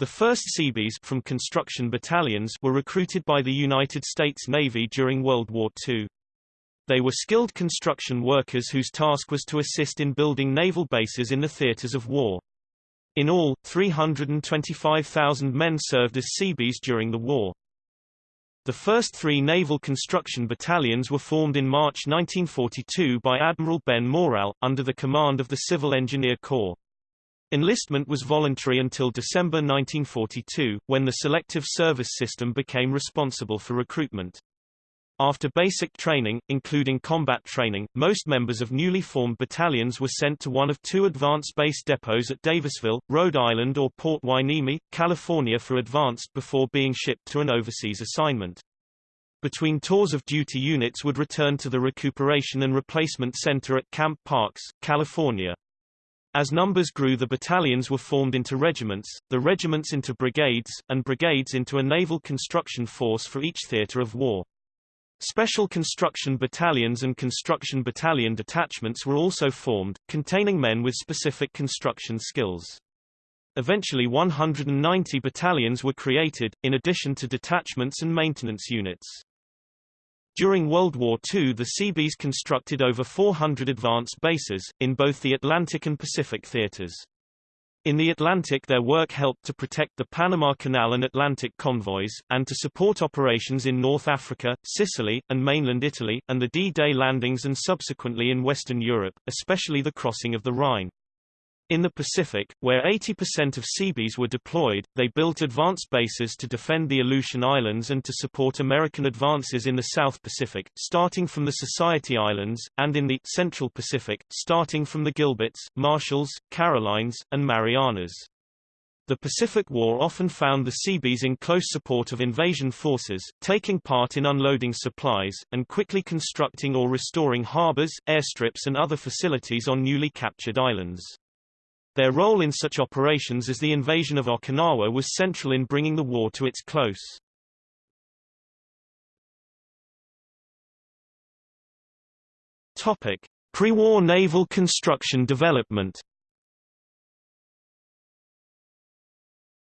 The first Seabees from construction battalions were recruited by the United States Navy during World War II. They were skilled construction workers whose task was to assist in building naval bases in the theaters of war. In all, 325,000 men served as Seabees during the war. The first three naval construction battalions were formed in March 1942 by Admiral Ben Moreell, under the command of the Civil Engineer Corps. Enlistment was voluntary until December 1942, when the selective service system became responsible for recruitment. After basic training, including combat training, most members of newly formed battalions were sent to one of two advanced base depots at Davisville, Rhode Island or Port Hueneme, California for advanced before being shipped to an overseas assignment. Between tours of duty units would return to the Recuperation and Replacement Center at Camp Parks, California. As numbers grew the battalions were formed into regiments, the regiments into brigades, and brigades into a naval construction force for each theater of war. Special construction battalions and construction battalion detachments were also formed, containing men with specific construction skills. Eventually 190 battalions were created, in addition to detachments and maintenance units. During World War II the Seabees constructed over 400 advanced bases, in both the Atlantic and Pacific theaters. In the Atlantic their work helped to protect the Panama Canal and Atlantic convoys, and to support operations in North Africa, Sicily, and mainland Italy, and the D-Day landings and subsequently in Western Europe, especially the crossing of the Rhine. In the Pacific, where 80% of Seabees were deployed, they built advanced bases to defend the Aleutian Islands and to support American advances in the South Pacific, starting from the Society Islands, and in the Central Pacific, starting from the Gilberts, Marshalls, Carolines, and Marianas. The Pacific War often found the Seabees in close support of invasion forces, taking part in unloading supplies, and quickly constructing or restoring harbors, airstrips and other facilities on newly captured islands. Their role in such operations as the invasion of Okinawa was central in bringing the war to its close. Topic: Pre-war naval construction development.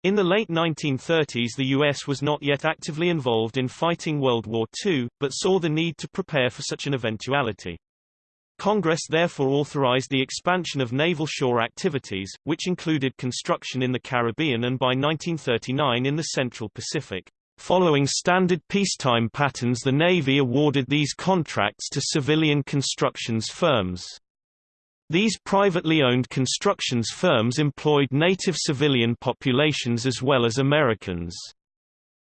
In the late 1930s the U.S. was not yet actively involved in fighting World War II, but saw the need to prepare for such an eventuality. Congress therefore authorized the expansion of naval shore activities, which included construction in the Caribbean and by 1939 in the Central Pacific. Following standard peacetime patterns the Navy awarded these contracts to civilian constructions firms. These privately owned constructions firms employed native civilian populations as well as Americans.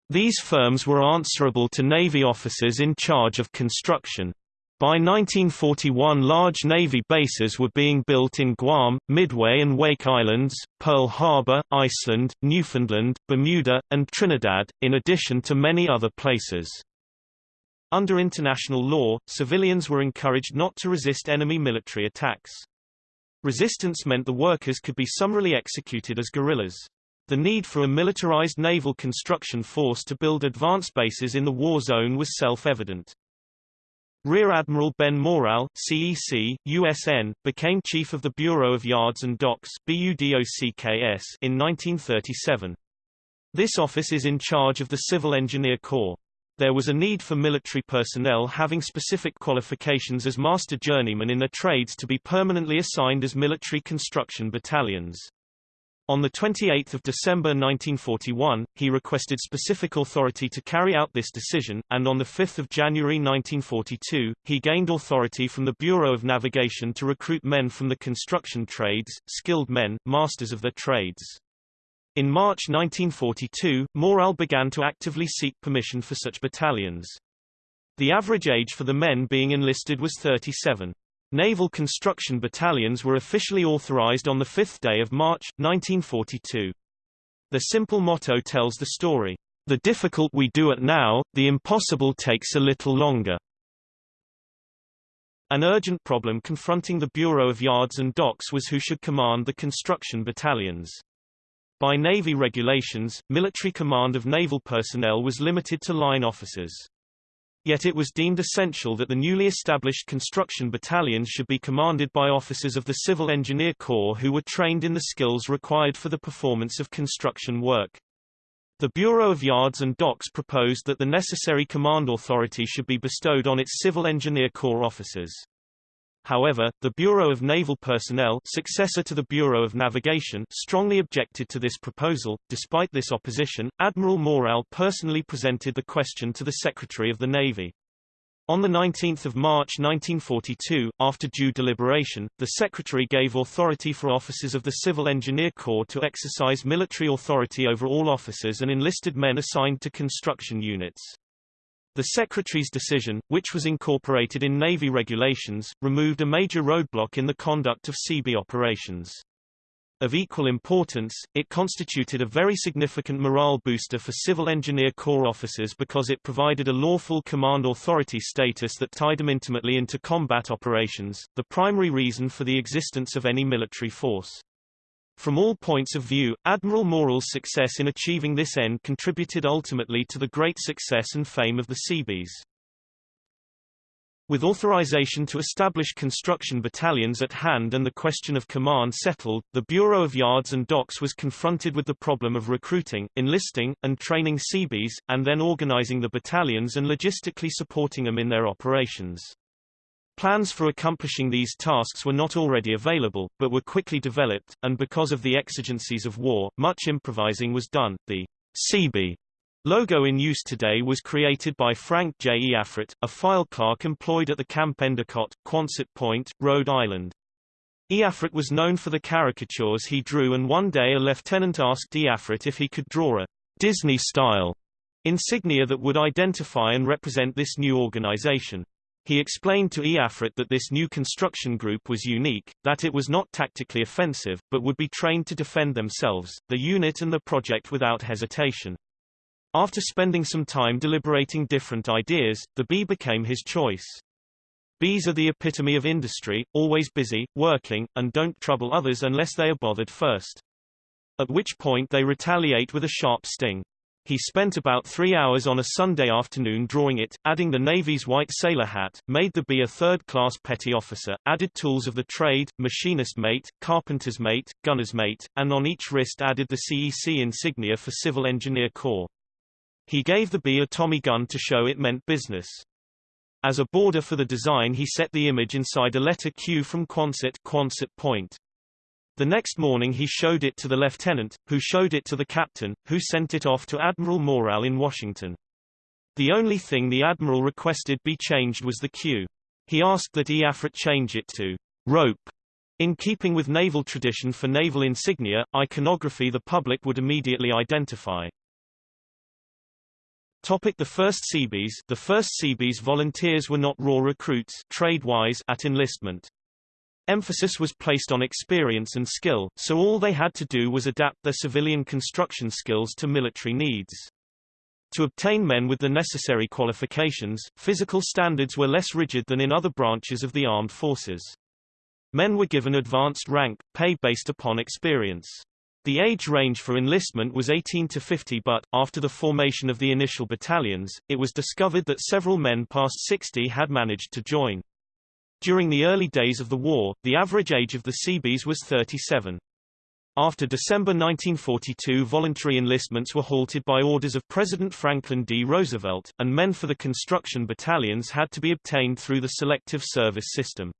These firms were answerable to Navy officers in charge of construction. By 1941 large Navy bases were being built in Guam, Midway and Wake Islands, Pearl Harbor, Iceland, Newfoundland, Bermuda, and Trinidad, in addition to many other places. Under international law, civilians were encouraged not to resist enemy military attacks. Resistance meant the workers could be summarily executed as guerrillas. The need for a militarized naval construction force to build advanced bases in the war zone was self-evident. Rear Admiral Ben Moreell, CEC, USN, became Chief of the Bureau of Yards and Docks BUDOCKS in 1937. This office is in charge of the Civil Engineer Corps. There was a need for military personnel having specific qualifications as master journeymen in their trades to be permanently assigned as military construction battalions. On 28 December 1941, he requested specific authority to carry out this decision, and on 5 January 1942, he gained authority from the Bureau of Navigation to recruit men from the construction trades, skilled men, masters of their trades. In March 1942, Moreell began to actively seek permission for such battalions. The average age for the men being enlisted was 37. Naval construction battalions were officially authorized on the fifth day of March, 1942. The simple motto tells the story. The difficult we do it now, the impossible takes a little longer. An urgent problem confronting the Bureau of Yards and Docks was who should command the construction battalions. By Navy regulations, military command of naval personnel was limited to line officers. Yet it was deemed essential that the newly established construction battalions should be commanded by officers of the Civil Engineer Corps who were trained in the skills required for the performance of construction work. The Bureau of Yards and Docks proposed that the necessary command authority should be bestowed on its Civil Engineer Corps officers. However, the Bureau of Naval Personnel successor to the Bureau of Navigation strongly objected to this proposal. Despite this opposition, Admiral Moreell personally presented the question to the Secretary of the Navy. On 19 March 1942, after due deliberation, the Secretary gave authority for officers of the Civil Engineer Corps to exercise military authority over all officers and enlisted men assigned to construction units. The Secretary's decision, which was incorporated in Navy regulations, removed a major roadblock in the conduct of Seabee operations. Of equal importance, it constituted a very significant morale booster for Civil Engineer Corps officers because it provided a lawful command authority status that tied them intimately into combat operations, the primary reason for the existence of any military force. From all points of view, Admiral Moreell's success in achieving this end contributed ultimately to the great success and fame of the Seabees. With authorization to establish construction battalions at hand and the question of command settled, the Bureau of Yards and Docks was confronted with the problem of recruiting, enlisting, and training Seabees, and then organizing the battalions and logistically supporting them in their operations. Plans for accomplishing these tasks were not already available, but were quickly developed, and because of the exigencies of war, much improvising was done. The CB logo in use today was created by Frank J. E. Iafrate, a file clerk employed at the Camp Endicott, Quonset Point, Rhode Island. Iafrate was known for the caricatures he drew and one day a lieutenant asked Iafrate if he could draw a Disney-style insignia that would identify and represent this new organization. He explained to Iafrate that this new construction group was unique, that it was not tactically offensive, but would be trained to defend themselves, the unit and the project without hesitation. After spending some time deliberating different ideas, the bee became his choice. Bees are the epitome of industry, always busy, working, and don't trouble others unless they are bothered first. At which point they retaliate with a sharp sting. He spent about three hours on a Sunday afternoon drawing it, adding the Navy's white sailor hat, made the bee a third-class petty officer, added tools of the trade, machinist mate, carpenter's mate, gunner's mate, and on each wrist added the CEC insignia for Civil Engineer Corps. He gave the bee a Tommy gun to show it meant business. As a border for the design he set the image inside a letter Q from Quonset, Quonset Point. The next morning he showed it to the lieutenant, who showed it to the captain, who sent it off to Admiral Moreell in Washington. The only thing the admiral requested be changed was the Q. He asked that Iafrate change it to rope. In keeping with naval tradition for naval insignia, iconography the public would immediately identify. Topic the first Seabees The first Seabees volunteers were not raw recruits trade-wise at enlistment. Emphasis was placed on experience and skill, so all they had to do was adapt their civilian construction skills to military needs. To obtain men with the necessary qualifications, physical standards were less rigid than in other branches of the armed forces. Men were given advanced rank, pay based upon experience. The age range for enlistment was 18 to 50 but, after the formation of the initial battalions, it was discovered that several men past 60 had managed to join. During the early days of the war, the average age of the Seabees was 37. After December 1942 voluntary enlistments were halted by orders of President Franklin D. Roosevelt, and men for the construction battalions had to be obtained through the selective service system.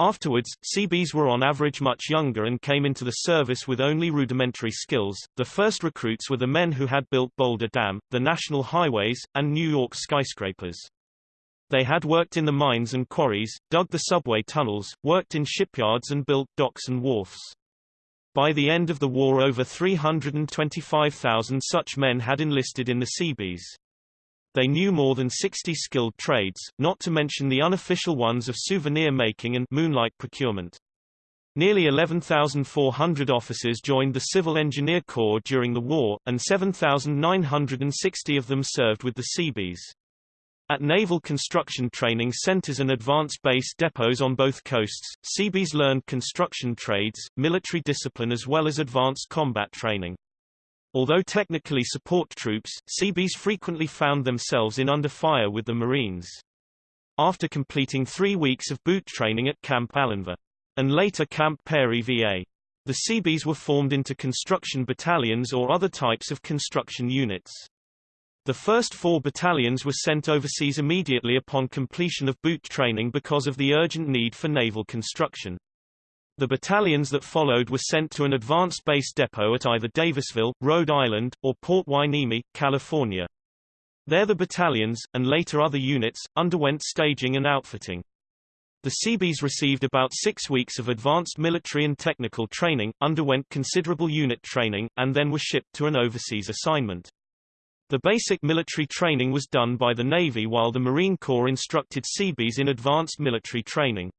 Afterwards, Seabees were on average much younger and came into the service with only rudimentary skills. The first recruits were the men who had built Boulder Dam, the national highways, and New York skyscrapers. They had worked in the mines and quarries, dug the subway tunnels, worked in shipyards and built docks and wharfs. By the end of the war over 325,000 such men had enlisted in the Seabees. They knew more than 60 skilled trades, not to mention the unofficial ones of souvenir making and moonlight procurement. Nearly 11,400 officers joined the Civil Engineer Corps during the war, and 7,960 of them served with the Seabees. At naval construction training centers and advanced base depots on both coasts, Seabees learned construction trades, military discipline as well as advanced combat training. Although technically support troops, Seabees frequently found themselves in under fire with the Marines. After completing three weeks of boot training at Camp Allenver, and later Camp Peary VA, the Seabees were formed into construction battalions or other types of construction units. The first four battalions were sent overseas immediately upon completion of boot training because of the urgent need for naval construction. The battalions that followed were sent to an advanced base depot at either Davisville, Rhode Island, or Port Hueneme, California. There the battalions, and later other units, underwent staging and outfitting. The Seabees received about six weeks of advanced military and technical training, underwent considerable unit training, and then were shipped to an overseas assignment. The basic military training was done by the Navy while the Marine Corps instructed Seabees in advanced military training.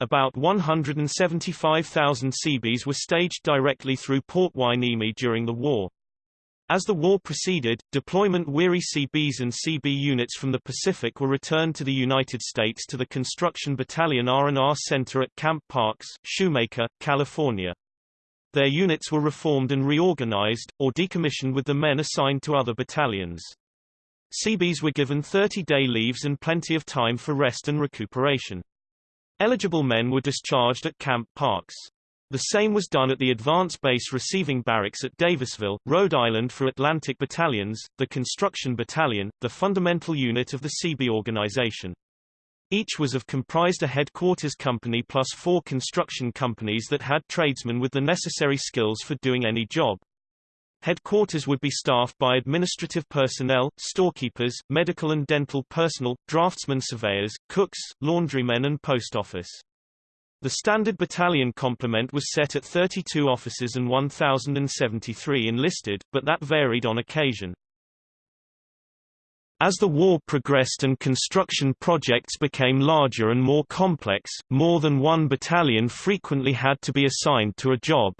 About 175,000 Seabees were staged directly through Port Hueneme during the war. As the war proceeded, deployment-weary CBs and CB units from the Pacific were returned to the United States to the Construction Battalion R&R Center at Camp Parks, Shoemaker, California. Their units were reformed and reorganized, or decommissioned with the men assigned to other battalions. Seabees were given 30-day leaves and plenty of time for rest and recuperation. Eligible men were discharged at Camp Parks. The same was done at the Advance Base Receiving Barracks at Davisville, Rhode Island for Atlantic Battalions, the Construction Battalion, the fundamental unit of the CB organization. Each was of comprised a headquarters company plus four construction companies that had tradesmen with the necessary skills for doing any job. Headquarters would be staffed by administrative personnel, storekeepers, medical and dental personnel, draftsmen surveyors, cooks, laundrymen and post office. The standard battalion complement was set at 32 officers and 1,073 enlisted, but that varied on occasion. As the war progressed and construction projects became larger and more complex, more than one battalion frequently had to be assigned to a job.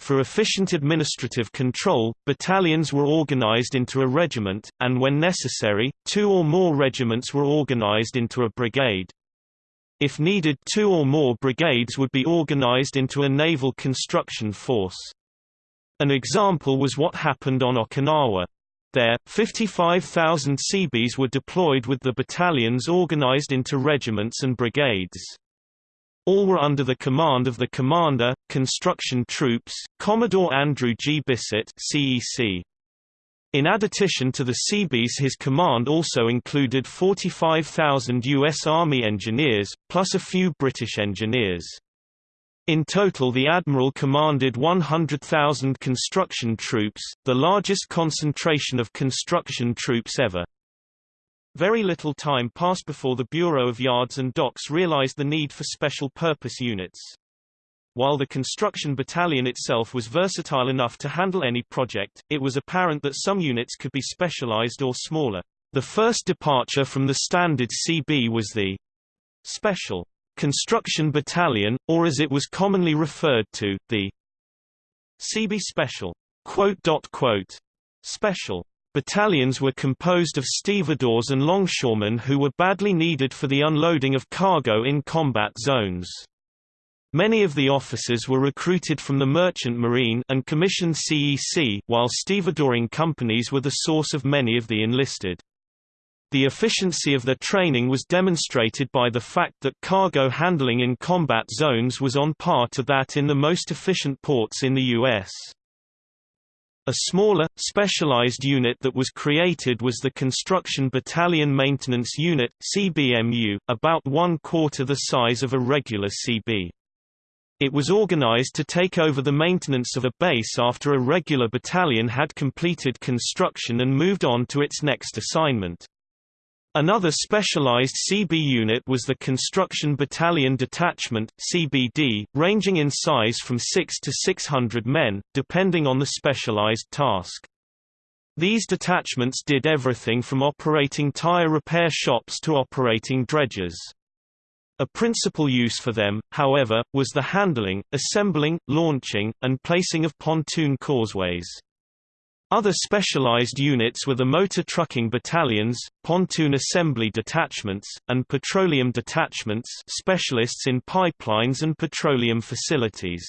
For efficient administrative control, battalions were organized into a regiment, and when necessary, two or more regiments were organized into a brigade. If needed two or more brigades would be organized into a naval construction force. An example was what happened on Okinawa. There, 55,000 Seabees were deployed with the battalions organized into regiments and brigades. All were under the command of the commander, construction troops, Commodore Andrew G. Bissett CEC. In addition to the Seabees his command also included 45,000 U.S. Army engineers, plus a few British engineers. In total the Admiral commanded 100,000 construction troops, the largest concentration of construction troops ever. Very little time passed before the Bureau of Yards and Docks realized the need for special purpose units. While the construction battalion itself was versatile enough to handle any project, it was apparent that some units could be specialized or smaller. The first departure from the standard CB was the Special Construction Battalion, or as it was commonly referred to, the CB Special. Special battalions were composed of stevedores and longshoremen who were badly needed for the unloading of cargo in combat zones. Many of the officers were recruited from the Merchant Marine and commissioned CEC, while stevedoring companies were the source of many of the enlisted. The efficiency of their training was demonstrated by the fact that cargo handling in combat zones was on par to that in the most efficient ports in the U.S. A smaller, specialized unit that was created was the Construction Battalion Maintenance Unit CBMU, about one-quarter the size of a regular CB. It was organized to take over the maintenance of a base after a regular battalion had completed construction and moved on to its next assignment. Another specialized CB unit was the Construction Battalion Detachment CBD, ranging in size from 6 to 600 men, depending on the specialized task. These detachments did everything from operating tire repair shops to operating dredgers. A principal use for them, however, was the handling, assembling, launching, and placing of pontoon causeways. Other specialized units were the motor trucking battalions, pontoon assembly detachments, and petroleum detachments specialists in pipelines and petroleum facilities.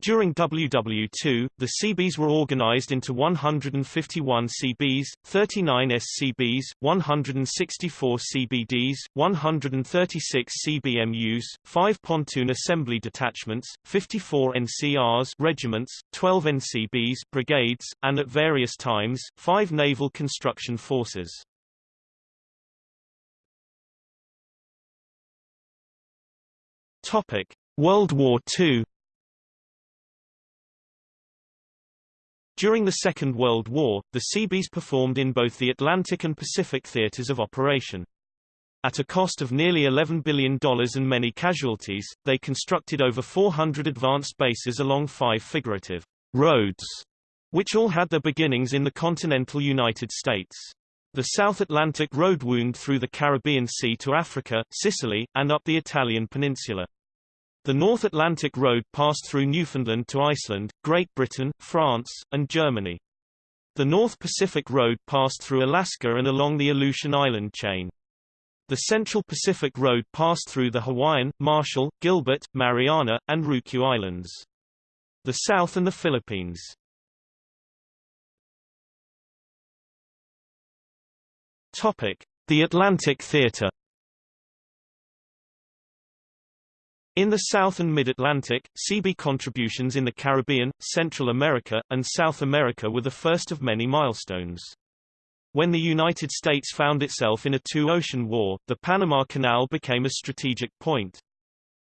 During WW2, the CBs were organized into 151 CBs, 39 SCBs, 164 CBDs, 136 CBMUs, 5 pontoon assembly detachments, 54 NCRs regiments, 12 NCBs brigades, and at various times, 5 naval construction forces. World War II During the Second World War, the Seabees performed in both the Atlantic and Pacific theaters of operation. At a cost of nearly $11 billion and many casualties, they constructed over 400 advanced bases along five figurative roads, which all had their beginnings in the continental United States. The South Atlantic Road wound through the Caribbean Sea to Africa, Sicily, and up the Italian peninsula. The North Atlantic Road passed through Newfoundland to Iceland, Great Britain, France, and Germany. The North Pacific Road passed through Alaska and along the Aleutian Island chain. The Central Pacific Road passed through the Hawaiian, Marshall, Gilbert, Mariana, and Ryukyu Islands. The South and the Philippines. Topic: The Atlantic Theater In the South and Mid-Atlantic, CB contributions in the Caribbean, Central America, and South America were the first of many milestones. When the United States found itself in a two-ocean war, the Panama Canal became a strategic point.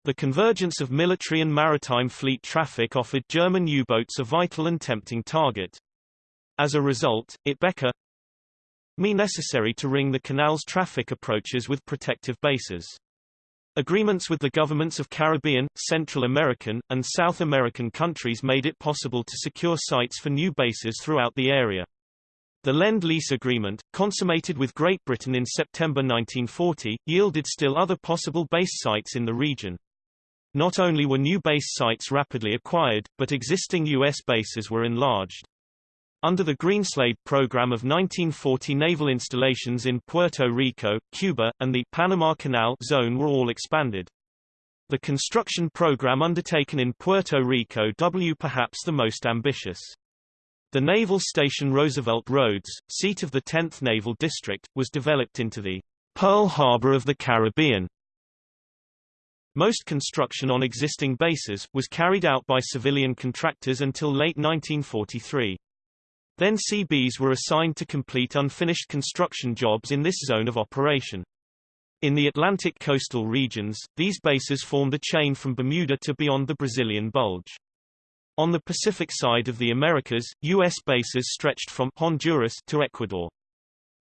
The convergence of military and maritime fleet traffic offered German U-boats a vital and tempting target. As a result, it became me necessary to ring the canal's traffic approaches with protective bases. Agreements with the governments of Caribbean, Central American, and South American countries made it possible to secure sites for new bases throughout the area. The Lend-Lease Agreement, consummated with Great Britain in September 1940, yielded still other possible base sites in the region. Not only were new base sites rapidly acquired, but existing U.S. bases were enlarged. Under the Greenslade program of 1940 naval installations in Puerto Rico, Cuba, and the Panama Canal zone were all expanded. The construction program undertaken in Puerto Rico W perhaps the most ambitious. The naval station Roosevelt Roads, seat of the 10th Naval District, was developed into the Pearl Harbor of the Caribbean. Most construction on existing bases, was carried out by civilian contractors until late 1943. Then CBs were assigned to complete unfinished construction jobs in this zone of operation. In the Atlantic coastal regions, these bases formed a chain from Bermuda to beyond the Brazilian Bulge. On the Pacific side of the Americas, U.S. bases stretched from Honduras to Ecuador.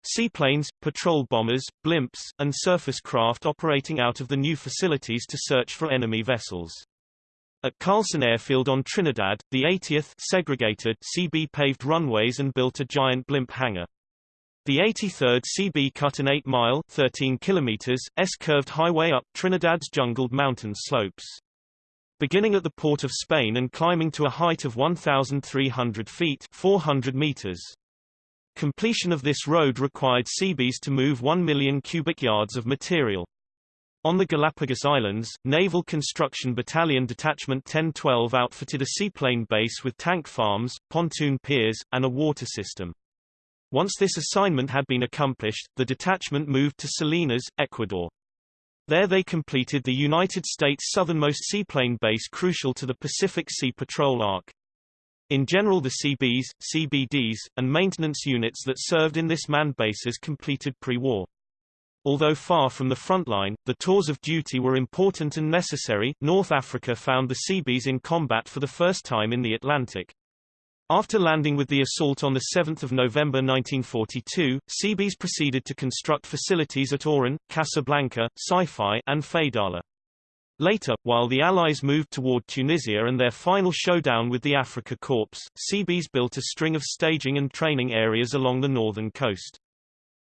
Seaplanes, patrol bombers, blimps, and surface craft operating out of the new facilities to search for enemy vessels. At Carlsen Airfield on Trinidad, the 80th segregated Seabee paved runways and built a giant blimp hangar. The 83rd CB cut an 8-mile (13 kilometers) S-curved highway up Trinidad's jungled mountain slopes. Beginning at the port of Spain and climbing to a height of 1,300 feet 400 meters. Completion of this road required CBs to move 1 million cubic yards of material. On the Galapagos Islands, Naval Construction Battalion Detachment 1012 outfitted a seaplane base with tank farms, pontoon piers, and a water system. Once this assignment had been accomplished, the detachment moved to Salinas, Ecuador. There they completed the United States' southernmost seaplane base crucial to the Pacific Sea Patrol Arc. In general the Seabees, CBDs, and maintenance units that served in this manned bases completed pre-war. Although far from the front line, the tours of duty were important and necessary. North Africa found the Seabees in combat for the first time in the Atlantic. After landing with the assault on 7 November 1942, Seabees proceeded to construct facilities at Oran, Casablanca, Safi, and Fedala. Later, while the Allies moved toward Tunisia and their final showdown with the Afrika Korps, Seabees built a string of staging and training areas along the northern coast.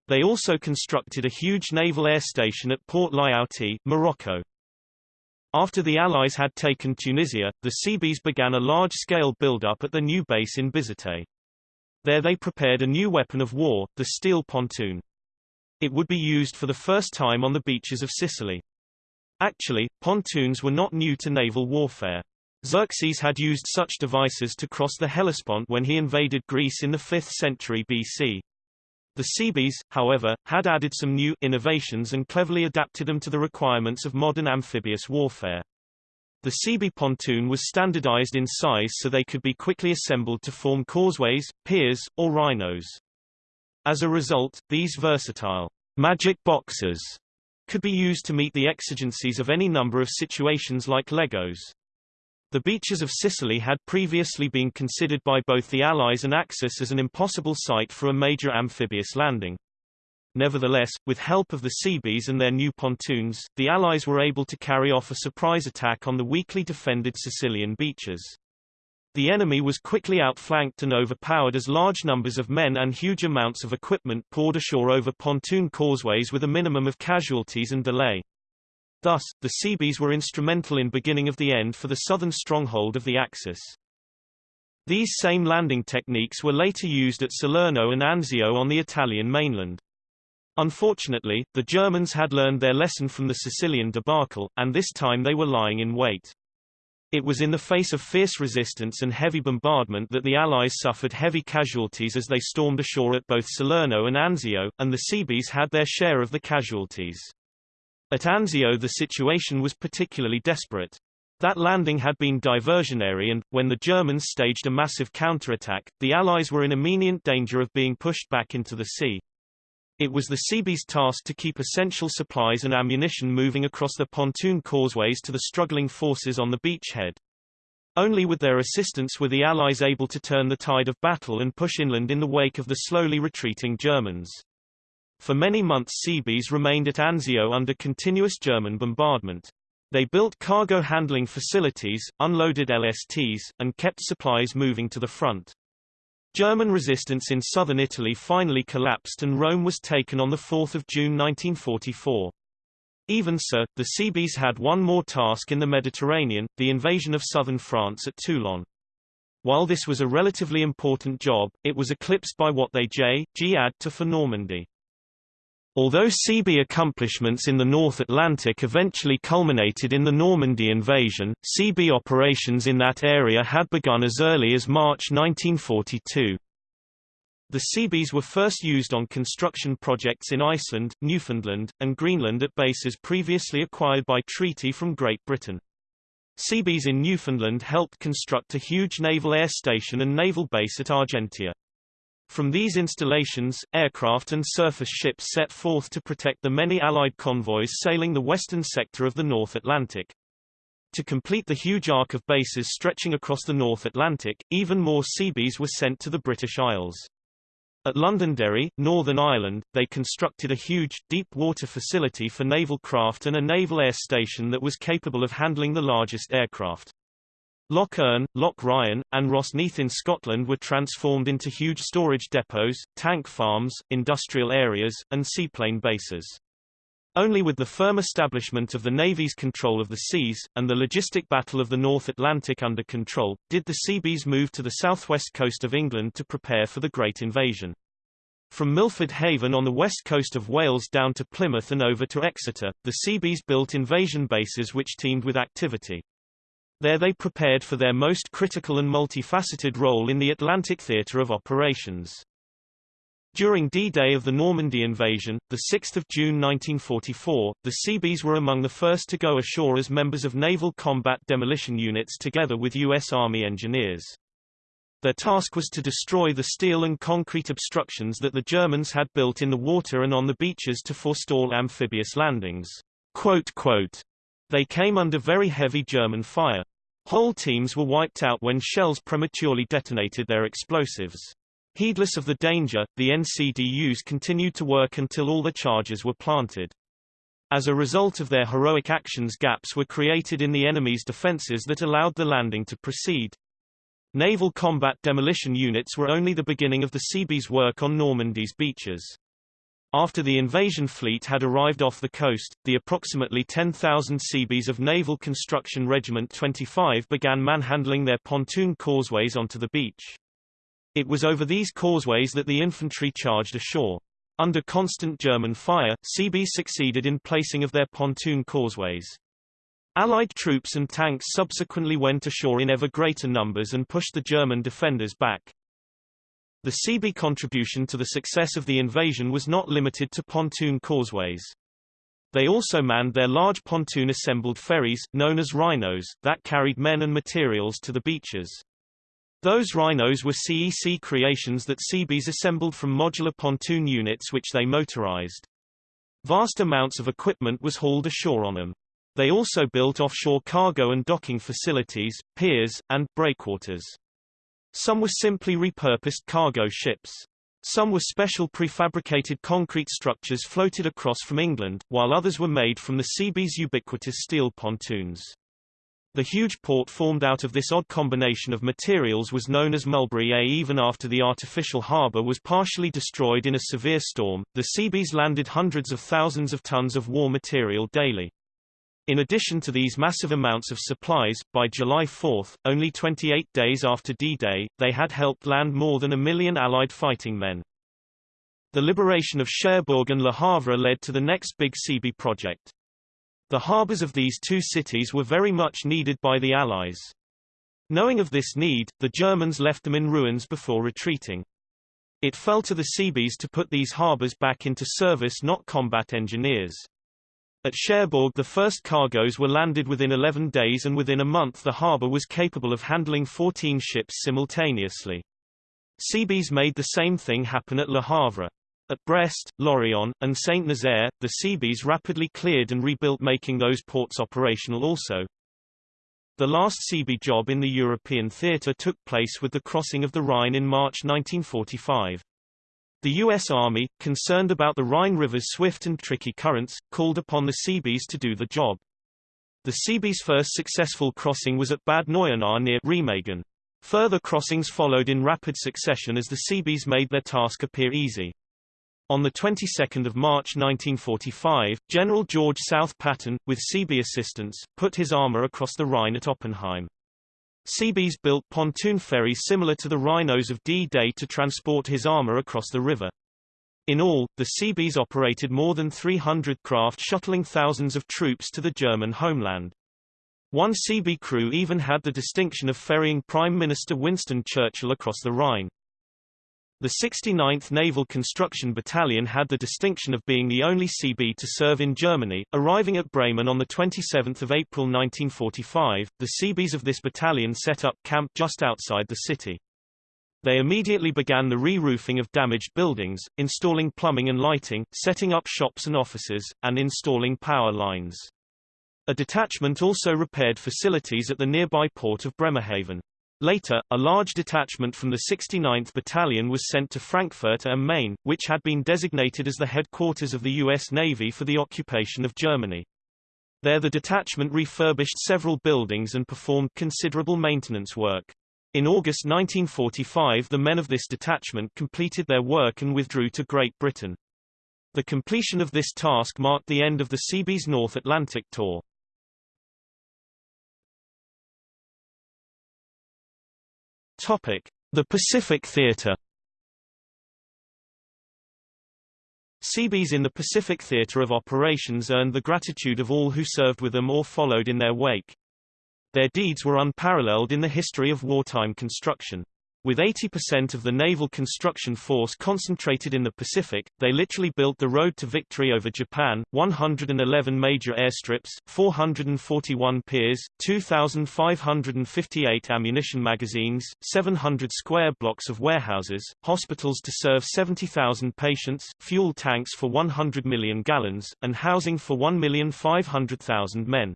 They also constructed a huge naval air station at Port Lyautey, Morocco. After the Allies had taken Tunisia, the Seabees began a large-scale build-up at the new base in Bizerte. There they prepared a new weapon of war, the steel pontoon. It would be used for the first time on the beaches of Sicily. Actually, pontoons were not new to naval warfare. Xerxes had used such devices to cross the Hellespont when he invaded Greece in the 5th century BC. The Seabees, however, had added some new innovations and cleverly adapted them to the requirements of modern amphibious warfare. The Seabee pontoon was standardized in size so they could be quickly assembled to form causeways, piers, or rhinos. As a result, these versatile magic boxes could be used to meet the exigencies of any number of situations like Legos. The beaches of Sicily had previously been considered by both the Allies and Axis as an impossible site for a major amphibious landing. Nevertheless, with help of the Seabees and their new pontoons, the Allies were able to carry off a surprise attack on the weakly defended Sicilian beaches. The enemy was quickly outflanked and overpowered as large numbers of men and huge amounts of equipment poured ashore over pontoon causeways with a minimum of casualties and delay. Thus, the Seabees were instrumental in beginning of the end for the southern stronghold of the Axis. These same landing techniques were later used at Salerno and Anzio on the Italian mainland. Unfortunately, the Germans had learned their lesson from the Sicilian debacle, and this time they were lying in wait. It was in the face of fierce resistance and heavy bombardment that the Allies suffered heavy casualties as they stormed ashore at both Salerno and Anzio, and the Seabees had their share of the casualties. At Anzio the situation was particularly desperate. That landing had been diversionary and, when the Germans staged a massive counterattack, the Allies were in imminent danger of being pushed back into the sea. It was the Seabees' task to keep essential supplies and ammunition moving across the pontoon causeways to the struggling forces on the beachhead. Only with their assistance were the Allies able to turn the tide of battle and push inland in the wake of the slowly retreating Germans. For many months Seabees remained at Anzio under continuous German bombardment. They built cargo handling facilities, unloaded LSTs, and kept supplies moving to the front. German resistance in southern Italy finally collapsed and Rome was taken on 4 June 1944. Even so, the Seabees had one more task in the Mediterranean, the invasion of southern France at Toulon. While this was a relatively important job, it was eclipsed by what they J. G. add to for Normandy. Although Seabee accomplishments in the North Atlantic eventually culminated in the Normandy invasion, Seabee operations in that area had begun as early as March 1942. The Seabees were first used on construction projects in Iceland, Newfoundland, and Greenland at bases previously acquired by treaty from Great Britain. Seabees in Newfoundland helped construct a huge naval air station and naval base at Argentia. From these installations, aircraft and surface ships set forth to protect the many Allied convoys sailing the western sector of the North Atlantic. To complete the huge arc of bases stretching across the North Atlantic, even more Seabees were sent to the British Isles. At Londonderry, Northern Ireland, they constructed a huge, deep-water facility for naval craft and a naval air station that was capable of handling the largest aircraft. Loch Earn, Loch Ryan, and Rosneath in Scotland were transformed into huge storage depots, tank farms, industrial areas, and seaplane bases. Only with the firm establishment of the Navy's control of the seas, and the logistic battle of the North Atlantic under control, did the Seabees move to the southwest coast of England to prepare for the Great Invasion. From Milford Haven on the west coast of Wales down to Plymouth and over to Exeter, the Seabees built invasion bases which teemed with activity. There they prepared for their most critical and multifaceted role in the Atlantic theatre of operations. During D-Day of the Normandy invasion, 6 June 1944, the Seabees were among the first to go ashore as members of Naval Combat Demolition Units together with U.S. Army engineers. Their task was to destroy the steel and concrete obstructions that the Germans had built in the water and on the beaches to forestall amphibious landings. Quote, quote, they came under very heavy German fire. Whole teams were wiped out when shells prematurely detonated their explosives. Heedless of the danger, the NCDUs continued to work until all the charges were planted. As a result of their heroic actions gaps were created in the enemy's defenses that allowed the landing to proceed. Naval combat demolition units were only the beginning of the Seabees' work on Normandy's beaches. After the invasion fleet had arrived off the coast, the approximately 10,000 Seabees of Naval Construction Regiment 25 began manhandling their pontoon causeways onto the beach. It was over these causeways that the infantry charged ashore. Under constant German fire, Seabees succeeded in placing of their pontoon causeways. Allied troops and tanks subsequently went ashore in ever greater numbers and pushed the German defenders back. The Seabee contribution to the success of the invasion was not limited to pontoon causeways. They also manned their large pontoon-assembled ferries, known as rhinos, that carried men and materials to the beaches. Those rhinos were CEC creations that Seabees assembled from modular pontoon units which they motorized. Vast amounts of equipment was hauled ashore on them. They also built offshore cargo and docking facilities, piers, and breakwaters. Some were simply repurposed cargo ships. Some were special prefabricated concrete structures floated across from England, while others were made from the Seabees' ubiquitous steel pontoons. The huge port formed out of this odd combination of materials was known as Mulberry A. Even after the artificial harbour was partially destroyed in a severe storm, the Seabees landed hundreds of thousands of tons of war material daily. In addition to these massive amounts of supplies, by July 4, only 28 days after D-Day, they had helped land more than a million Allied fighting men. The liberation of Cherbourg and Le Havre led to the next big Seabee project. The harbours of these two cities were very much needed by the Allies. Knowing of this need, the Germans left them in ruins before retreating. It fell to the Seabees to put these harbours back into service not combat engineers. At Cherbourg the first cargoes were landed within 11 days and within a month the harbour was capable of handling 14 ships simultaneously. Seabees made the same thing happen at Le Havre. At Brest, Lorient, and Saint-Nazaire, the Seabees rapidly cleared and rebuilt making those ports operational also. The last Seabee job in the European theatre took place with the crossing of the Rhine in March 1945. The U.S. Army, concerned about the Rhine River's swift and tricky currents, called upon the Seabees to do the job. The Seabees' first successful crossing was at Bad Neuenahr near Remagen. Further crossings followed in rapid succession as the Seabees made their task appear easy. On the 22nd of March 1945, General George South Patton, with Seabee assistance, put his armor across the Rhine at Oppenheim. Seabees built pontoon ferries similar to the Rhinos of D-Day to transport his armor across the river. In all, the Seabees operated more than 300 craft shuttling thousands of troops to the German homeland. One Seabee crew even had the distinction of ferrying Prime Minister Winston Churchill across the Rhine. The 69th Naval Construction Battalion had the distinction of being the only CB to serve in Germany, arriving at Bremen on 27 April 1945. The CBs of this battalion set up camp just outside the city. They immediately began the re-roofing of damaged buildings, installing plumbing and lighting, setting up shops and offices, and installing power lines. A detachment also repaired facilities at the nearby port of Bremerhaven. Later, a large detachment from the 69th Battalion was sent to Frankfurt am Main, which had been designated as the headquarters of the U.S. Navy for the occupation of Germany. There the detachment refurbished several buildings and performed considerable maintenance work. In August 1945 the men of this detachment completed their work and withdrew to Great Britain. The completion of this task marked the end of the Seabees North Atlantic tour. The Pacific Theater. Seabees in the Pacific Theater of Operations earned the gratitude of all who served with them or followed in their wake. Their deeds were unparalleled in the history of wartime construction. With 80% of the naval construction force concentrated in the Pacific, they literally built the road to victory over Japan, 111 major airstrips, 441 piers, 2,558 ammunition magazines, 700 square blocks of warehouses, hospitals to serve 70,000 patients, fuel tanks for 100 million gallons, and housing for 1,500,000 men.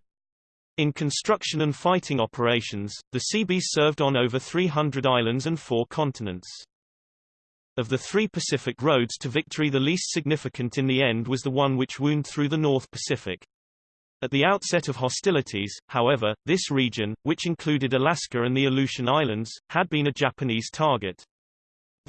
In construction and fighting operations, the Seabees served on over 300 islands and four continents. Of the three Pacific roads to victory the least significant in the end was the one which wound through the North Pacific. At the outset of hostilities, however, this region, which included Alaska and the Aleutian Islands, had been a Japanese target.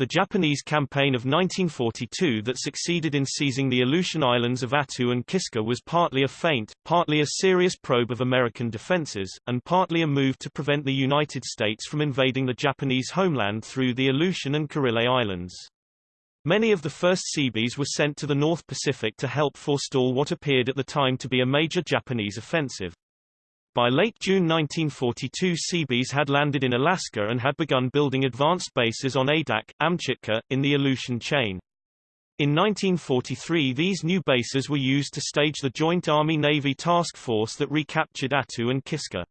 The Japanese campaign of 1942 that succeeded in seizing the Aleutian islands of Attu and Kiska was partly a feint, partly a serious probe of American defenses, and partly a move to prevent the United States from invading the Japanese homeland through the Aleutian and Kurile Islands. Many of the first Seabees were sent to the North Pacific to help forestall what appeared at the time to be a major Japanese offensive. By late June 1942 Seabees had landed in Alaska and had begun building advanced bases on Adak, Amchitka, in the Aleutian chain. In 1943 these new bases were used to stage the Joint Army-Navy task force that recaptured Attu and Kiska.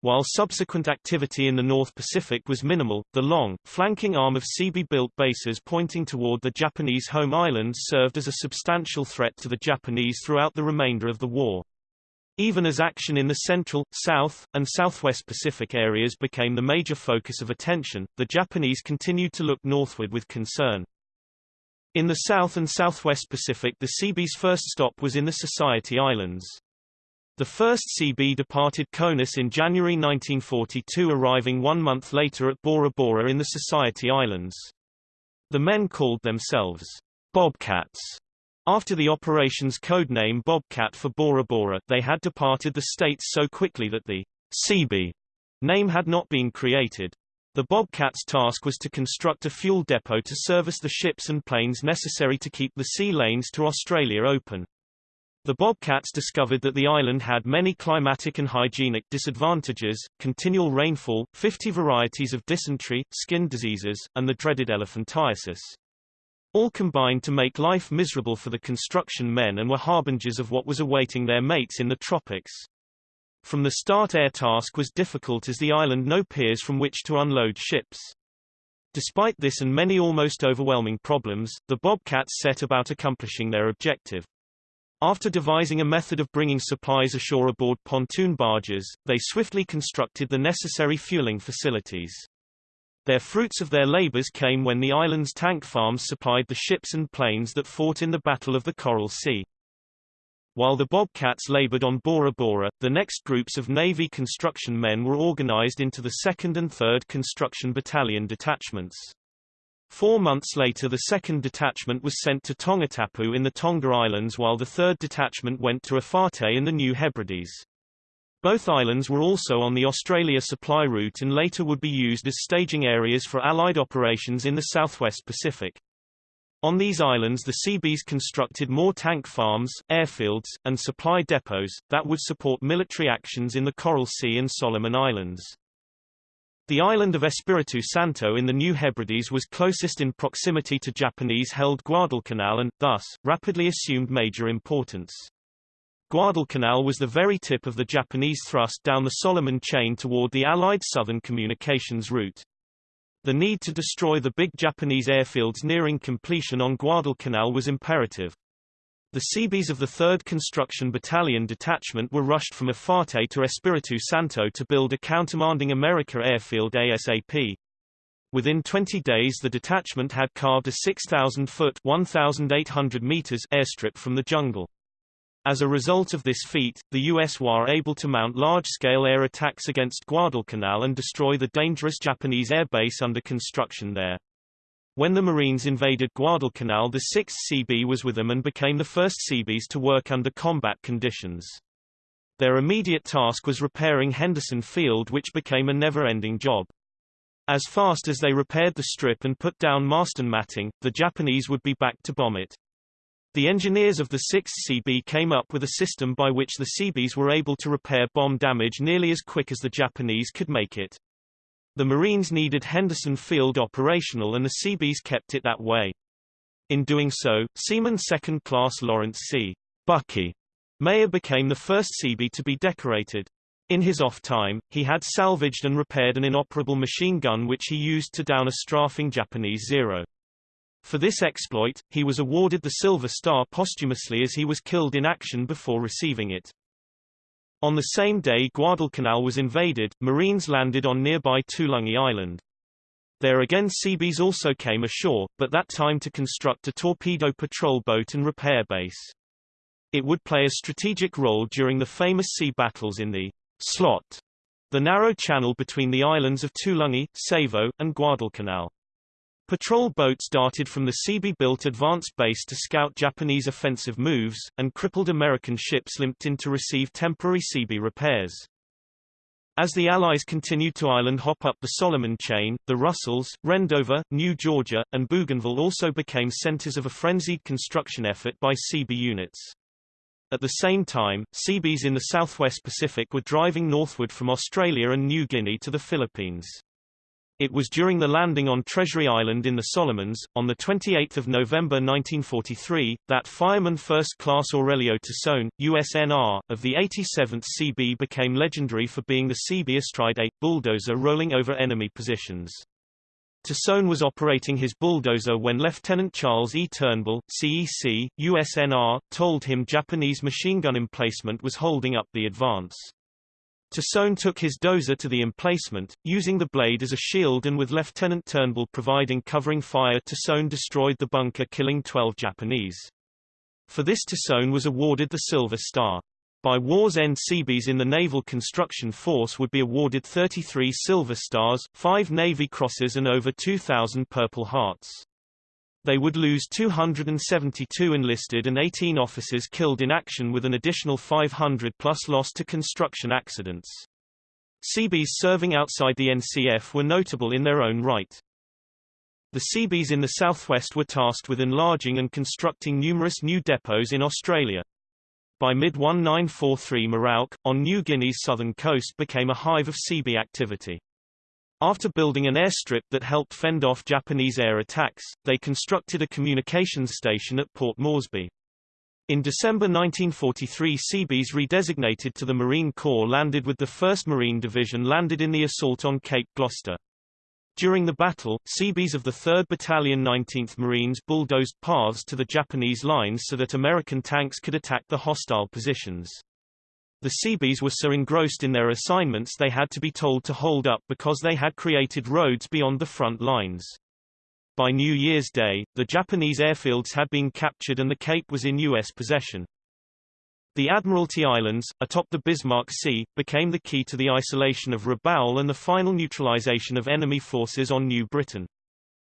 While subsequent activity in the North Pacific was minimal, the long, flanking arm of Seabee-built bases pointing toward the Japanese home islands served as a substantial threat to the Japanese throughout the remainder of the war. Even as action in the Central, South, and Southwest Pacific areas became the major focus of attention, the Japanese continued to look northward with concern. In the South and Southwest Pacific the Seabees' first stop was in the Society Islands. The first Seabee departed Conus in January 1942 arriving one month later at Bora Bora in the Society Islands. The men called themselves Bobcats after the operation's codename Bobcat for Bora Bora, they had departed the States so quickly that the CB name had not been created. The Bobcat's task was to construct a fuel depot to service the ships and planes necessary to keep the sea lanes to Australia open. The Bobcats discovered that the island had many climatic and hygienic disadvantages, continual rainfall, 50 varieties of dysentery, skin diseases, and the dreaded elephantiasis. All combined to make life miserable for the construction men and were harbingers of what was awaiting their mates in the tropics. From the start air task was difficult as the island no piers from which to unload ships. Despite this and many almost overwhelming problems, the Bobcats set about accomplishing their objective. After devising a method of bringing supplies ashore aboard pontoon barges, they swiftly constructed the necessary fueling facilities. Their fruits of their labors came when the island's tank farms supplied the ships and planes that fought in the Battle of the Coral Sea. While the Bobcats labored on Bora Bora, the next groups of Navy construction men were organized into the 2nd and 3rd Construction Battalion detachments. Four months later the 2nd Detachment was sent to Tongatapu in the Tonga Islands while the 3rd Detachment went to Efate in the New Hebrides. Both islands were also on the Australia supply route and later would be used as staging areas for Allied operations in the southwest Pacific. On these islands the Seabees constructed more tank farms, airfields, and supply depots, that would support military actions in the Coral Sea and Solomon Islands. The island of Espiritu Santo in the New Hebrides was closest in proximity to Japanese-held Guadalcanal and, thus, rapidly assumed major importance. Guadalcanal was the very tip of the Japanese thrust down the Solomon chain toward the Allied southern communications route. The need to destroy the big Japanese airfields nearing completion on Guadalcanal was imperative. The Seabees of the 3rd Construction Battalion Detachment were rushed from Efate to Espiritu Santo to build a countermanding America airfield ASAP. Within 20 days the detachment had carved a 6,000-foot (1,800 meters) airstrip from the jungle. As a result of this feat, the US were able to mount large-scale air attacks against Guadalcanal and destroy the dangerous Japanese air base under construction there. When the Marines invaded Guadalcanal the 6th CB was with them and became the first CBs to work under combat conditions. Their immediate task was repairing Henderson Field which became a never-ending job. As fast as they repaired the strip and put down Marston matting, the Japanese would be back to bomb it. The engineers of the 6th CB came up with a system by which the CBs were able to repair bomb damage nearly as quick as the Japanese could make it. The Marines needed Henderson Field operational and the CBs kept it that way. In doing so, Seaman Second Class Lawrence C. Bucky Mayer became the first CB to be decorated. In his off time, he had salvaged and repaired an inoperable machine gun which he used to down a strafing Japanese Zero. For this exploit, he was awarded the Silver Star posthumously as he was killed in action before receiving it. On the same day Guadalcanal was invaded, Marines landed on nearby Tulagi Island. There again Seabees also came ashore, but that time to construct a torpedo patrol boat and repair base. It would play a strategic role during the famous sea battles in the slot, the narrow channel between the islands of Tulagi, Savo, and Guadalcanal. Patrol boats darted from the Seabee-built advanced base to scout Japanese offensive moves, and crippled American ships limped in to receive temporary Seabee repairs. As the Allies continued to island hop up the Solomon chain, the Russells, Rendova, New Georgia, and Bougainville also became centers of a frenzied construction effort by Seabee units. At the same time, Seabees in the southwest Pacific were driving northward from Australia and New Guinea to the Philippines. It was during the landing on Treasury Island in the Solomons, on 28 November 1943, that Fireman First Class Aurelio Tassone, USNR, of the 87th CB became legendary for being the Seabee astride a bulldozer rolling over enemy positions. Tassone was operating his bulldozer when Lieutenant Charles E. Turnbull, CEC, USNR, told him Japanese machine gun emplacement was holding up the advance. Tassone took his dozer to the emplacement, using the blade as a shield and with Lieutenant Turnbull providing covering fire Tassone destroyed the bunker killing 12 Japanese. For this Tassone was awarded the Silver Star. By war's end Seabees in the Naval Construction Force would be awarded 33 Silver Stars, 5 Navy Crosses and over 2,000 Purple Hearts. They would lose 272 enlisted and 18 officers killed in action with an additional 500 plus lost to construction accidents. Seabees serving outside the NCF were notable in their own right. The Seabees in the southwest were tasked with enlarging and constructing numerous new depots in Australia. By mid-1943 Merauke, on New Guinea's southern coast became a hive of Seabee activity. After building an airstrip that helped fend off Japanese air attacks, they constructed a communications station at Port Moresby. In December 1943 Seabees redesignated to the Marine Corps landed with the 1st Marine Division landed in the assault on Cape Gloucester. During the battle, Seabees of the 3rd Battalion 19th Marines bulldozed paths to the Japanese lines so that American tanks could attack the hostile positions. The Seabees were so engrossed in their assignments they had to be told to hold up because they had created roads beyond the front lines. By New Year's Day, the Japanese airfields had been captured and the Cape was in U.S. possession. The Admiralty Islands, atop the Bismarck Sea, became the key to the isolation of Rabaul and the final neutralization of enemy forces on New Britain.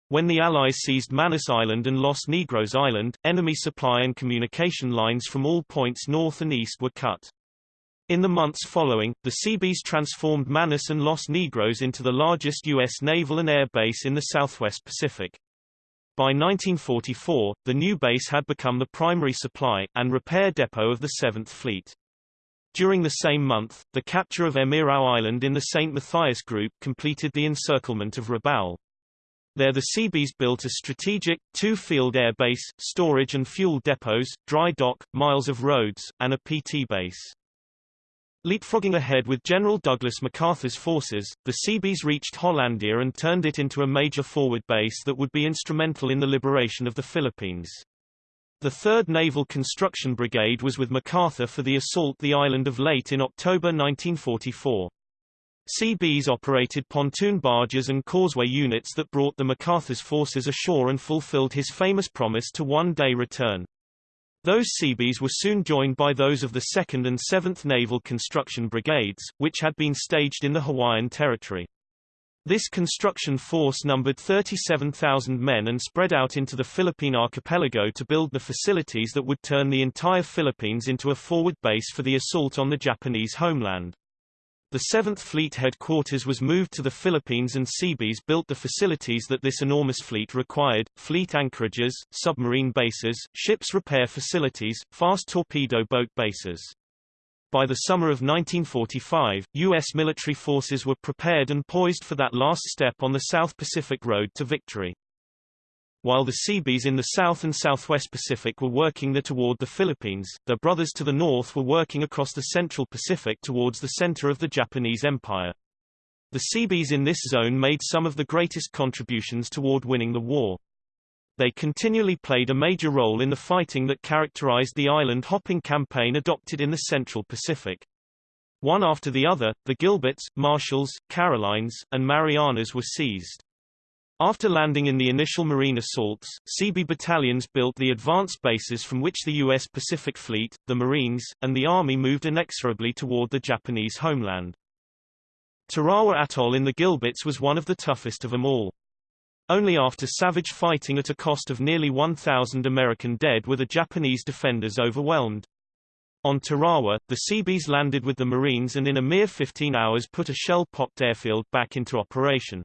When the Allies seized Manus Island and Los Negros Island, enemy supply and communication lines from all points north and east were cut. In the months following, the Seabees transformed Manus and Los Negros into the largest U.S. naval and air base in the southwest Pacific. By 1944, the new base had become the primary supply, and repair depot of the 7th Fleet. During the same month, the capture of Emirau Island in the St. Matthias Group completed the encirclement of Rabaul. There the Seabees built a strategic, two-field air base, storage and fuel depots, dry dock, miles of roads, and a PT base. Leapfrogging ahead with General Douglas MacArthur's forces, the Seabees reached Hollandia and turned it into a major forward base that would be instrumental in the liberation of the Philippines. The 3rd Naval Construction Brigade was with MacArthur for the assault the island of Leyte in October 1944. Seabees operated pontoon barges and causeway units that brought the MacArthur's forces ashore and fulfilled his famous promise to one-day return. Those Seabees were soon joined by those of the 2nd and 7th Naval Construction Brigades, which had been staged in the Hawaiian Territory. This construction force numbered 37,000 men and spread out into the Philippine archipelago to build the facilities that would turn the entire Philippines into a forward base for the assault on the Japanese homeland. The 7th Fleet headquarters was moved to the Philippines and Seabees built the facilities that this enormous fleet required, fleet anchorages, submarine bases, ships repair facilities, fast torpedo boat bases. By the summer of 1945, U.S. military forces were prepared and poised for that last step on the South Pacific Road to victory. While the Seabees in the South and Southwest Pacific were working there toward the Philippines, their brothers to the north were working across the Central Pacific towards the center of the Japanese Empire. The Seabees in this zone made some of the greatest contributions toward winning the war. They continually played a major role in the fighting that characterized the island-hopping campaign adopted in the Central Pacific. One after the other, the Gilberts, Marshalls, Carolines, and Marianas were seized. After landing in the initial marine assaults, Seabee battalions built the advanced bases from which the U.S. Pacific Fleet, the Marines, and the Army moved inexorably toward the Japanese homeland. Tarawa Atoll in the Gilberts was one of the toughest of them all. Only after savage fighting at a cost of nearly 1,000 American dead were the Japanese defenders overwhelmed. On Tarawa, the Seabees landed with the Marines and in a mere 15 hours put a shell-pocked airfield back into operation.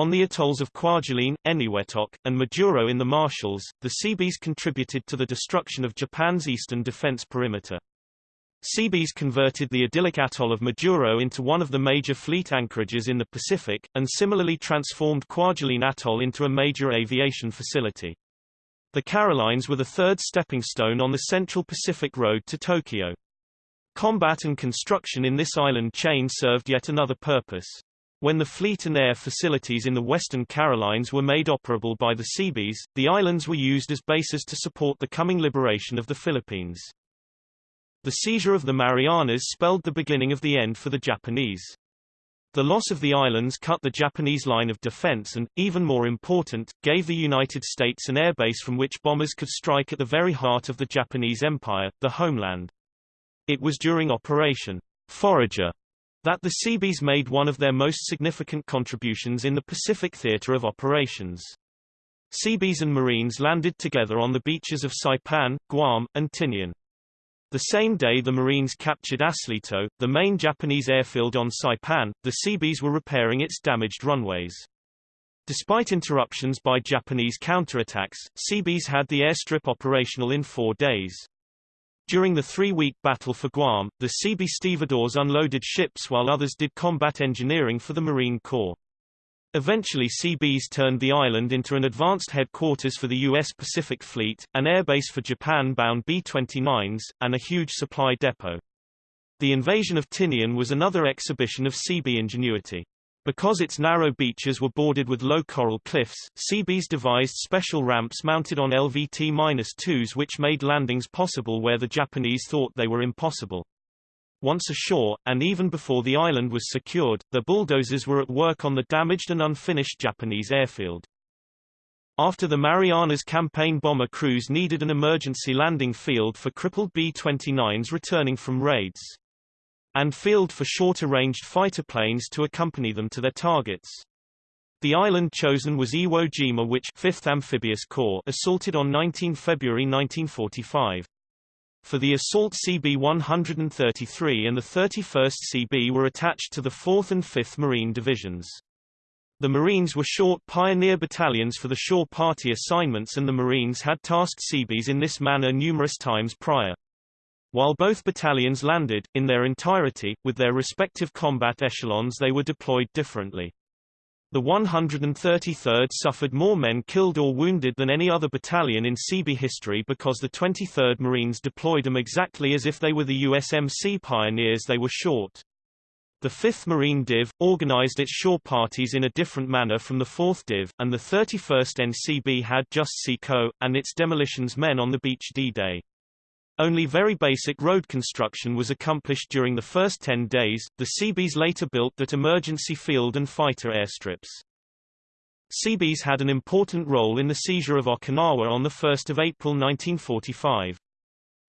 On the atolls of Kwajalein, Eniwetok, and Majuro in the Marshalls, the Seabees contributed to the destruction of Japan's eastern defense perimeter. Seabees converted the idyllic atoll of Majuro into one of the major fleet anchorages in the Pacific, and similarly transformed Kwajalein Atoll into a major aviation facility. The Carolines were the third stepping stone on the Central Pacific Road to Tokyo. Combat and construction in this island chain served yet another purpose. When the fleet and air facilities in the Western Carolines were made operable by the Seabees, the islands were used as bases to support the coming liberation of the Philippines. The seizure of the Marianas spelled the beginning of the end for the Japanese. The loss of the islands cut the Japanese line of defense and, even more important, gave the United States an airbase from which bombers could strike at the very heart of the Japanese Empire, the homeland. It was during Operation Forager that the Seabees made one of their most significant contributions in the Pacific theater of operations. Seabees and Marines landed together on the beaches of Saipan, Guam, and Tinian. The same day the Marines captured Aslito, the main Japanese airfield on Saipan, the Seabees were repairing its damaged runways. Despite interruptions by Japanese counterattacks, Seabees had the airstrip operational in four days. During the three-week battle for Guam, the CB stevedores unloaded ships while others did combat engineering for the Marine Corps. Eventually CBs turned the island into an advanced headquarters for the U.S. Pacific Fleet, an airbase for Japan-bound B-29s, and a huge supply depot. The invasion of Tinian was another exhibition of CB ingenuity. Because its narrow beaches were bordered with low coral cliffs, Seabees devised special ramps mounted on LVT-2s which made landings possible where the Japanese thought they were impossible. Once ashore, and even before the island was secured, the bulldozers were at work on the damaged and unfinished Japanese airfield. After the Marianas campaign bomber crews needed an emergency landing field for crippled B-29s returning from raids. And field for shorter-ranged fighter planes to accompany them to their targets. The island chosen was Iwo Jima which 5th Amphibious Corps assaulted on 19 February 1945. For the assault CB-133 and the 31st CB were attached to the 4th and 5th Marine Divisions. The Marines were short pioneer battalions for the shore party assignments and the Marines had tasked Seabees in this manner numerous times prior. While both battalions landed, in their entirety, with their respective combat echelons they were deployed differently. The 133rd suffered more men killed or wounded than any other battalion in Seabee history because the 23rd Marines deployed them exactly as if they were the USMC pioneers they were short. The 5th Marine Div, organized its shore parties in a different manner from the 4th Div, and the 31st NCB had just SECO, and its demolitions men on the beach D-Day. Only very basic road construction was accomplished during the first 10 days. The Seabees later built that emergency field and fighter airstrips. Seabees had an important role in the seizure of Okinawa on 1 April 1945.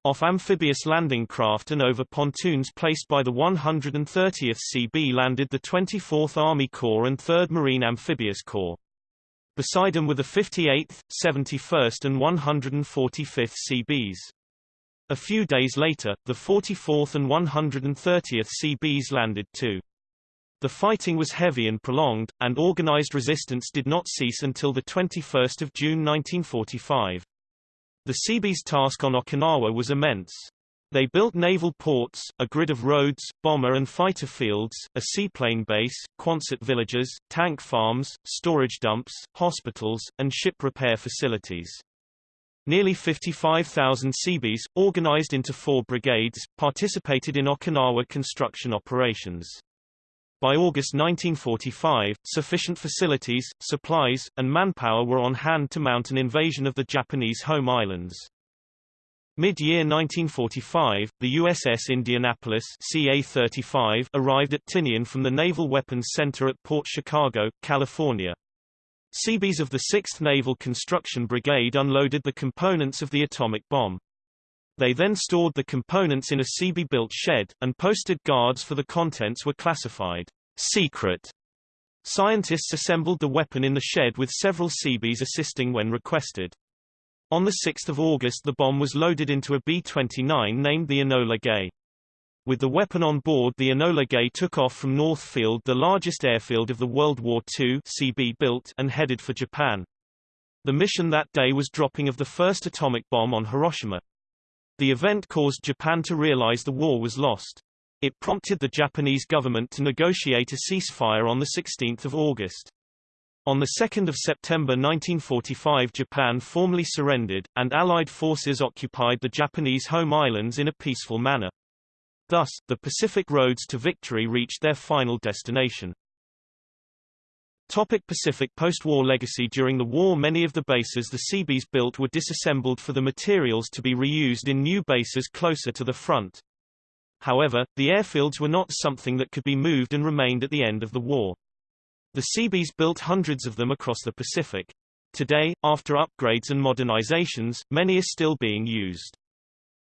Off amphibious landing craft and over pontoons placed by the 130th CB landed the 24th Army Corps and 3rd Marine Amphibious Corps. Beside them were the 58th, 71st and 145th CBs. A few days later, the 44th and 130th CBs landed too. The fighting was heavy and prolonged, and organized resistance did not cease until 21 June 1945. The CB's task on Okinawa was immense. They built naval ports, a grid of roads, bomber and fighter fields, a seaplane base, Quonset villages, tank farms, storage dumps, hospitals, and ship repair facilities. Nearly 55,000 Seabees, organized into four brigades, participated in Okinawa construction operations. By August 1945, sufficient facilities, supplies, and manpower were on hand to mount an invasion of the Japanese home islands. Mid-year 1945, the USS Indianapolis CA-35 arrived at Tinian from the Naval Weapons Center at Port Chicago, California. Seabees of the 6th Naval Construction Brigade unloaded the components of the atomic bomb. They then stored the components in a Seabee-built shed, and posted guards for the contents were classified secret. Scientists assembled the weapon in the shed with several Seabees assisting when requested. On 6 August the bomb was loaded into a B-29 named the Enola Gay. With the weapon on board the Enola Gay took off from North Field the largest airfield of the World War II CB built and headed for Japan. The mission that day was dropping of the first atomic bomb on Hiroshima. The event caused Japan to realize the war was lost. It prompted the Japanese government to negotiate a ceasefire on 16 August. On 2 September 1945 Japan formally surrendered, and Allied forces occupied the Japanese home islands in a peaceful manner. Thus, the Pacific roads to victory reached their final destination. Topic Pacific post-war legacy During the war many of the bases the Seabees built were disassembled for the materials to be reused in new bases closer to the front. However, the airfields were not something that could be moved and remained at the end of the war. The Seabees built hundreds of them across the Pacific. Today, after upgrades and modernizations, many are still being used.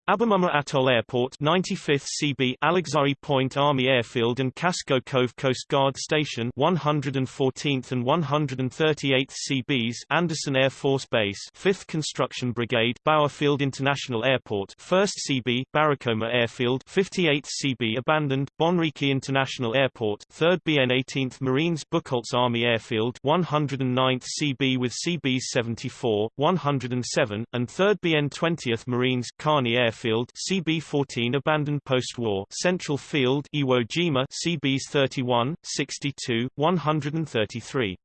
Abemama Atoll Airport 95th CB Alexai Point Army Airfield and Casco Cove Coast Guard Station 114th and 138th CBs Andersen Air Force Base 5th Construction Brigade Bauerfield International Airport 1st CB Barakoma Airfield 58th CB abandoned Bonriki International Airport 3rd BN 18th Marines Buchholz Army Airfield 109th CB with CBs 74, 107, and 3rd BN 20th Marines Carney Airfield Airfield CB-14 abandoned post-war Central Field Iwo Jima CBs 31, 62, 133.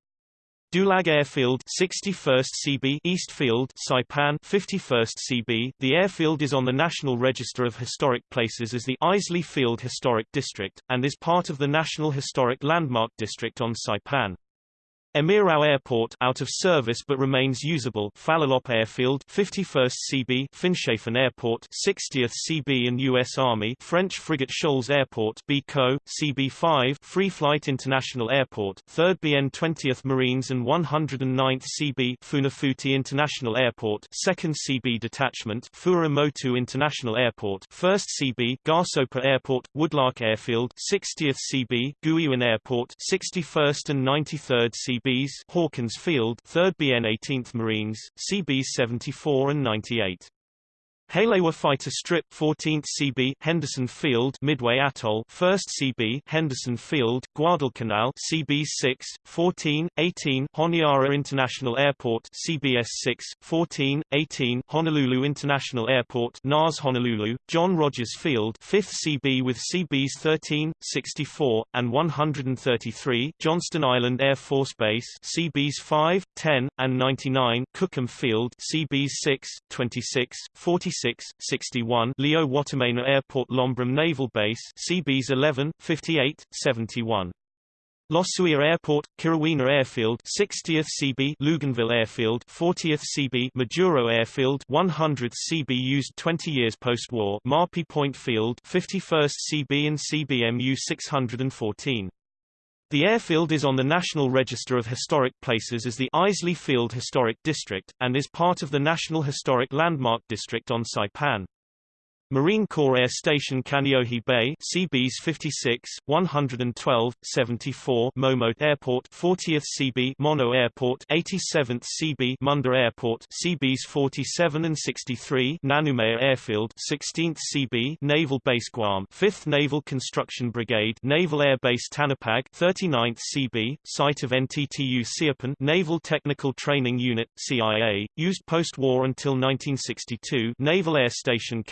Dulag Airfield 61st CB East Field Saipan 51st CB The airfield is on the National Register of Historic Places as the Isley Field Historic District and is part of the National Historic Landmark District on Saipan. Emirau Airport out of service but remains usable Falalop Airfield 51st CB Finschhafen Airport 60th CB and US Army French Frigate Shoals Airport BCO CB5 Free Flight International Airport 3rd BN 20th Marines and 109th CB Funafuti International Airport 2nd CB Detachment Fua'amotu International Airport 1st CB Garsopa Airport Woodlark Airfield 60th CB Guiuan Airport 61st and 93rd CB CBs Hawkins Field 3rd BN 18th Marines, CBs 74 and 98. Haleiwa Fighter Strip 14th CB Henderson Field Midway Atoll 1st CB Henderson Field Guadalcanal CB 6 14 18 Honiara International Airport CBS 6 14 18 Honolulu International Airport NAS Honolulu John Rogers Field 5th CB with CBs 13 64 and 133 Johnston Island Air Force Base CBs 5 10 and 99 Kukum Field CBs 6 26 46 66, 61 Leo Watimena Airport Lombrum Naval Base CBs 11, 58, 71 Losuia Airport, Kiriwina Airfield 60th CB Luganville Airfield 40th CB Majuro Airfield 100th CB used 20 years post-war Marpi Point Field 51st CB and CBMU 614 the airfield is on the National Register of Historic Places as the Isley Field Historic District, and is part of the National Historic Landmark District on Saipan. Marine Corps Air Station Kaneohe Bay CBs 56, 112, 74 Momote Airport 40th CB Mono Airport 87th CB Munda Airport CBs 47 and 63 Nanumea Airfield 16th CB Naval Base Guam 5th Naval Construction Brigade Naval Air Base Tanapag 39th CB site of NTTU Saipan Naval Technical Training Unit CIA used post-war until 1962 Naval Air Station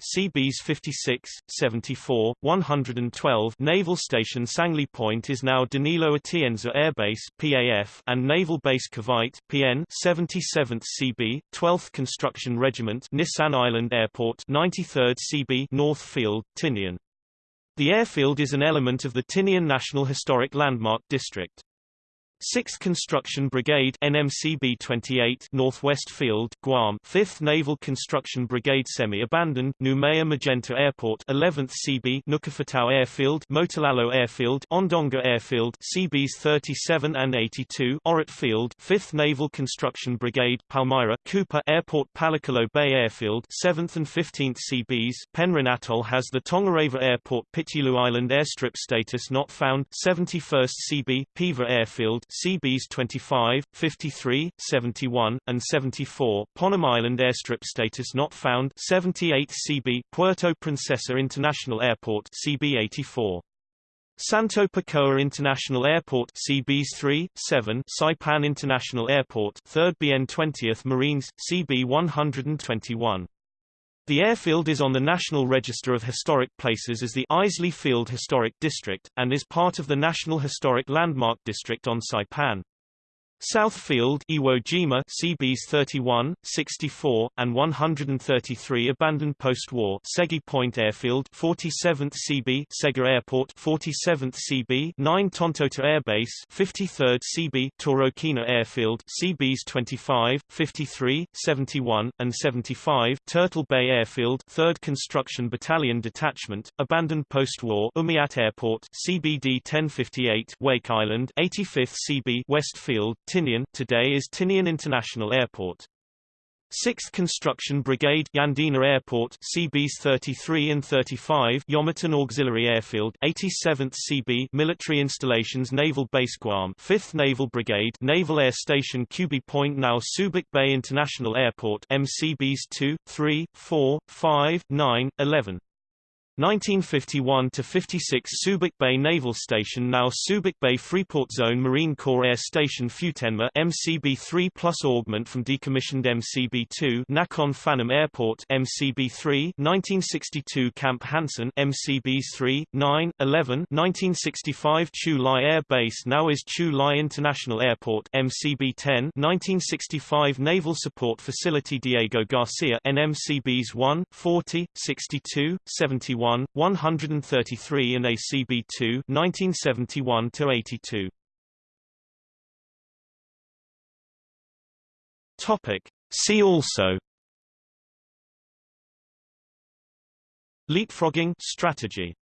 CBs 56, 74, 112 Naval Station Sangley Point is now Danilo Atienza Air Base PAF and Naval Base Cavite PN 77th CB 12th Construction Regiment Nissan Island Airport 93rd CB North Field Tinian. The airfield is an element of the Tinian National Historic Landmark District 6th Construction Brigade NMCB 28 Northwest Field Guam. 5th Naval Construction Brigade semi-abandoned Noumea Magenta Airport 11th CB Nukufetau Airfield Motulalo Airfield Ondonga Airfield CBs 37 and 82 Orote Field. 5th Naval Construction Brigade Palmyra Cooper Airport Palikulo Bay Airfield 7th and 15th CBs Penrhyn Atoll has the Tongareva Airport Pitulu Island Airstrip status not found. 71st CB Piva Airfield CBs 25, 53, 71, and 74, Ponam Island Airstrip status not found 78 CB, Puerto Princesa International Airport CB 84. Santo-Pekoa International Airport CBs 3, 7 Saipan International Airport 3rd BN 20th Marines, CB 121. The airfield is on the National Register of Historic Places as the Isley Field Historic District, and is part of the National Historic Landmark District on Saipan. Southfield Iwo Jima CBs 31, 64, and 133 abandoned post-war. Segi Point Airfield 47th CB Sega Airport 47th CB 9 Tontouta Air Base 53rd CB Torokina Airfield CBs 25, 53, 71, and 75 Turtle Bay Airfield 3rd Construction Battalion Detachment abandoned post-war. Umiat Airport CBD 1058 Wake Island 85th CB Westfield Tinian today is Tinian International Airport. 6th Construction Brigade Yandina Airport CBs 33 and 35 Yomitan Auxiliary Airfield 87th CB Military Installations Naval Base Guam 5th Naval Brigade Naval Air Station Cubi Point now Subic Bay International Airport MCBs 2, 3, 4, 5, 9, 11 1951 to 56 Subic Bay Naval Station now Subic Bay Freeport Zone Marine Corps Air Station Futenma MCB-3 plus augment from decommissioned MCB-2 Nakhon Phanom Airport MCB-3 1962 Camp Hansen MCBs 3 9 11 1965 Chu Lai Air Base now is Chu Lai International Airport MCB-10 1965 Naval Support Facility Diego Garcia NMCBs 1 40 62 71 1, 133 and ACB 2 1971 to 82. Topic. See also. Leapfrogging strategy